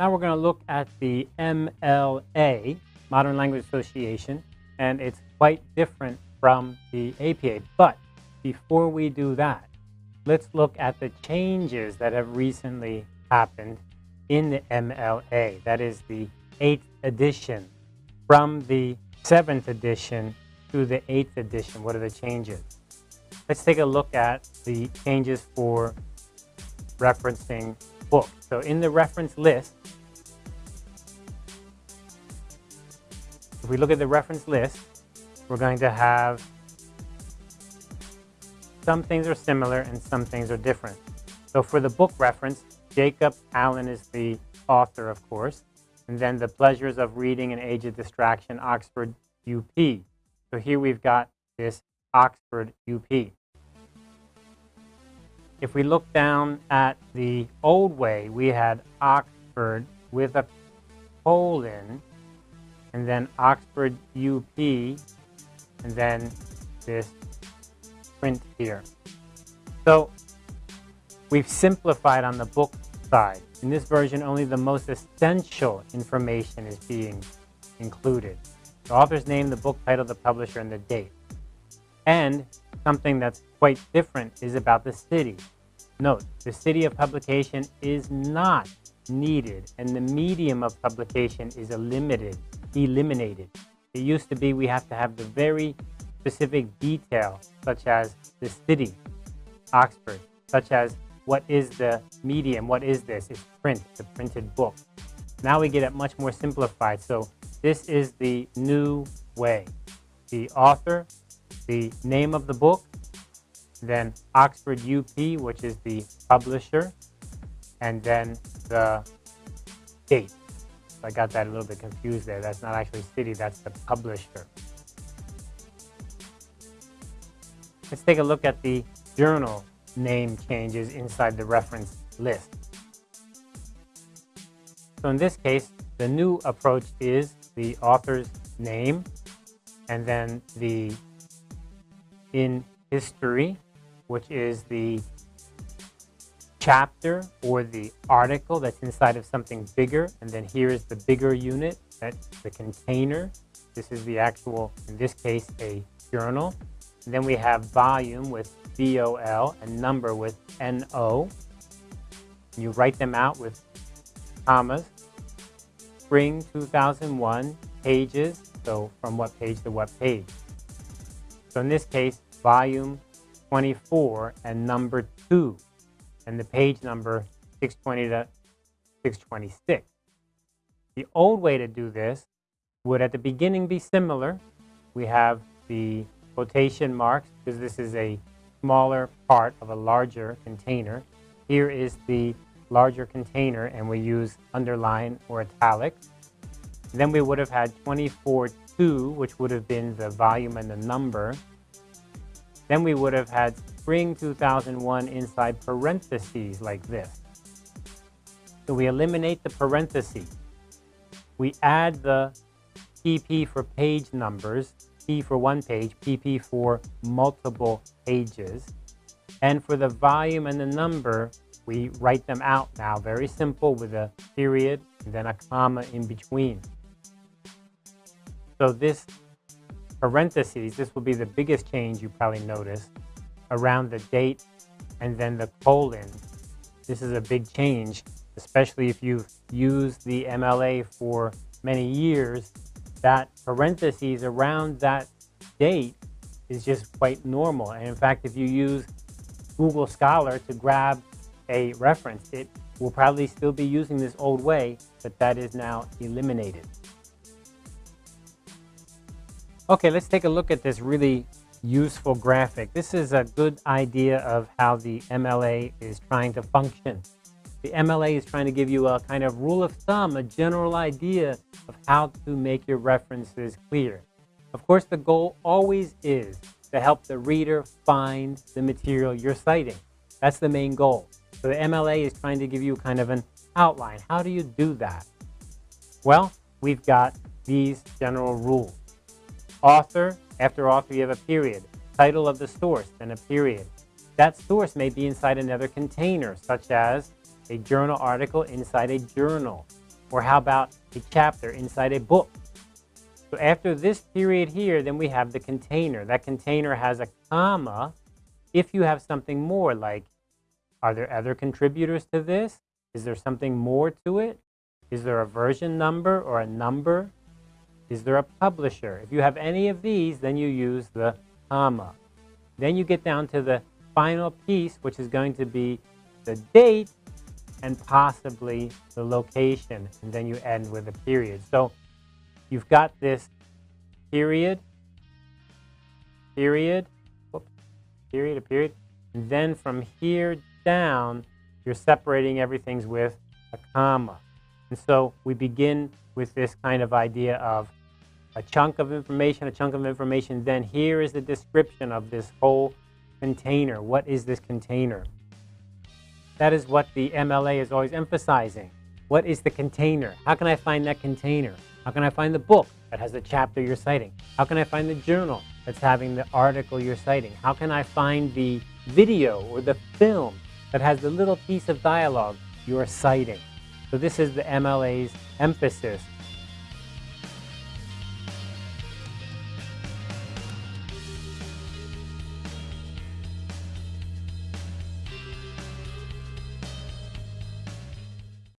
Now we're going to look at the MLA, Modern Language Association, and it's quite different from the APA. But before we do that, let's look at the changes that have recently happened in the MLA. That is the eighth edition. From the seventh edition to the eighth edition, what are the changes? Let's take a look at the changes for referencing books. So in the reference list, if we look at the reference list, we're going to have some things are similar and some things are different. So for the book reference, Jacob Alan is the author, of course, and then The Pleasures of Reading and Age of Distraction, Oxford UP. So here we've got this Oxford UP. If we look down at the old way, we had Oxford with a colon, and then Oxford UP, and then this print here. So we've simplified on the book side. In this version, only the most essential information is being included. The author's name, the book title, the publisher, and the date. And something that's quite different is about the city. Note, the city of publication is not needed, and the medium of publication is eliminated. Eliminated. It used to be we have to have the very specific detail, such as the city, Oxford, such as what is the medium, what is this? It's print, the printed book. Now we get it much more simplified. So this is the new way. The author, the name of the book, then Oxford UP, which is the publisher, and then the date. I got that a little bit confused there. That's not actually city, that's the publisher. Let's take a look at the journal name changes inside the reference list. So in this case, the new approach is the author's name and then the in history, which is the chapter or the article that's inside of something bigger. And then here is the bigger unit, that's the container. This is the actual, in this case, a journal. And then we have volume with V-O-L and number with N-O. You write them out with commas. Spring 2001, pages, so from what page to what page. So in this case, volume 24 and number 2, and the page number 620 to 626. The old way to do this would at the beginning be similar. We have the quotation marks because this is a smaller part of a larger container. Here is the larger container and we use underline or italic. Then we would have had 24.2, which would have been the volume and the number. Then we would have had spring 2001 inside parentheses like this. So we eliminate the parentheses. We add the PP for page numbers P for one page, PP for multiple pages. And for the volume and the number, we write them out now, very simple with a period and then a comma in between. So this parentheses, this will be the biggest change you probably notice around the date and then the colon. This is a big change, especially if you've used the MLA for many years that parentheses around that date is just quite normal. And in fact, if you use Google Scholar to grab a reference, it will probably still be using this old way, but that is now eliminated. Okay, let's take a look at this really useful graphic. This is a good idea of how the MLA is trying to function. The MLA is trying to give you a kind of rule of thumb, a general idea of how to make your references clear. Of course, the goal always is to help the reader find the material you're citing. That's the main goal. So the MLA is trying to give you kind of an outline. How do you do that? Well, we've got these general rules. Author, after author you have a period. Title of the source, then a period. That source may be inside another container, such as a journal article inside a journal. Or how about a chapter inside a book? So after this period here, then we have the container. That container has a comma if you have something more like, are there other contributors to this? Is there something more to it? Is there a version number or a number? Is there a publisher? If you have any of these, then you use the comma. Then you get down to the final piece, which is going to be the date and possibly the location, and then you end with a period. So you've got this period, period, whoops, period, a period, and then from here down, you're separating everything with a comma. And so we begin with this kind of idea of a chunk of information, a chunk of information, then here is the description of this whole container. What is this container? That is what the MLA is always emphasizing. What is the container? How can I find that container? How can I find the book that has the chapter you're citing? How can I find the journal that's having the article you're citing? How can I find the video or the film that has the little piece of dialogue you're citing? So this is the MLA's emphasis